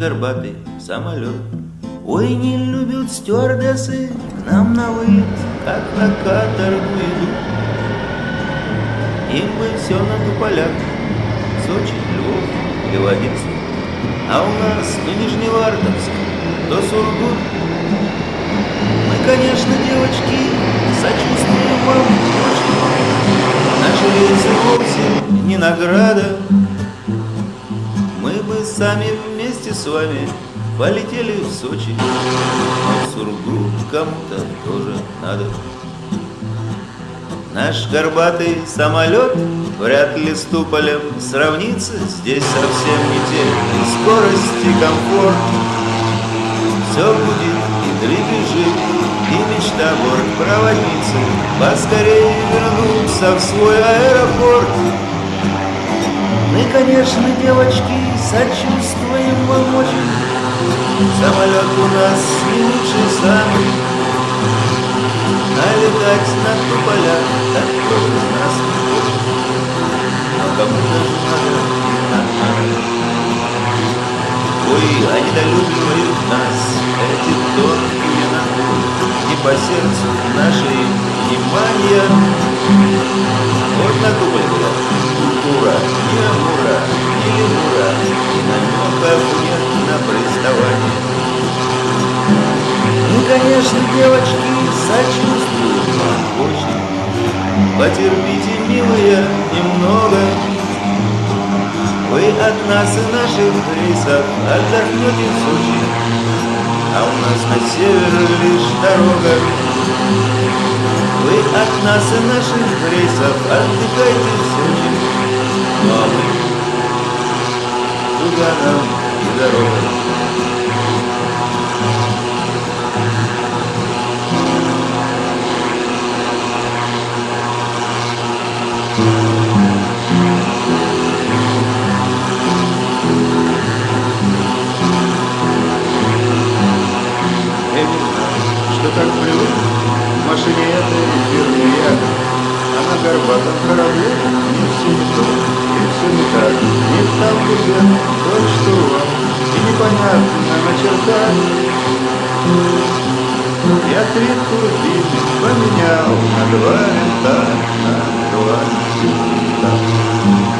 горбатый самолет. Ой, не любят стюардессы к нам на вылет, как на каторгу идут. Им бы все на туполях, Сочи, Львов Одессу. А у нас то Нижневартовск, то Сургут. Мы, конечно, девочки, сочувствуем вам. Наши рейсы вовсе не награда. Мы бы сами вместе с вами полетели в Сочи. Но в Сургут кому-то тоже надо. Наш горбатый самолет вряд ли с Туполем сравнится Здесь совсем не те и комфорт Все будет и дребезжит, и мечта бортпроводницы Поскорее вернуться в свой аэропорт Мы, конечно, девочки, сочувствуем вам очень Самолет у нас не лучший самый Налетать на туполя, так тоже нас не. Но кому-то надо, надо. Ой, они долюбливают нас, эти тонкие натуры, И по сердцу нашей внимания. Вот на туполь была культура, ни амура, Потерпите, милые, немного. Вы от нас и наших рейсов отдохнете в Сочи, А у нас на север лишь дорога. Вы от нас и наших рейсов отдыхайте в Сочи, Ну мы туда нам и дорога. Горбатом корабле не все не и все не так. Не там уже тот, что вам, и непонятно начертать. Я три турбины поменял на два винта, на два винта.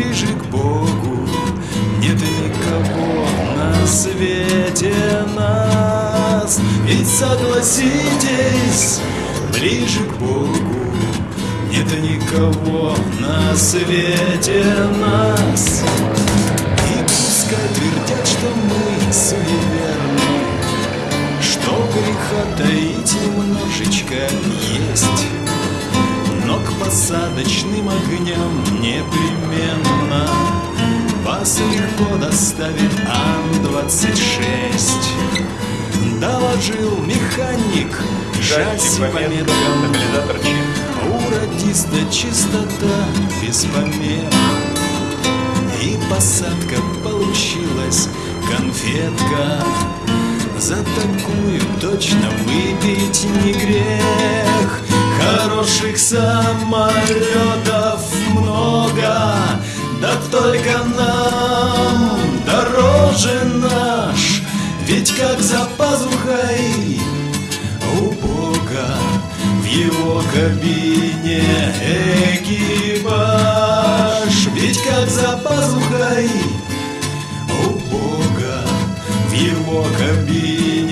ближе к Богу. Нет никого на свете нас. Ведь согласитесь, ближе к Богу. Нет никого на свете нас. И пускай твердят, что мы суеверны Что греха таить немножечко есть. Но к посадочным огням непременно вас легко доставит Ан-26 Доложил механик, шасси по меткам. У радиста чистота без помех. И посадка получилась конфетка. За такую точно выпить не грех. Хороших самолетов много Да только нам кабине экипаж. Ведь как за пазухой у Бога в его кабине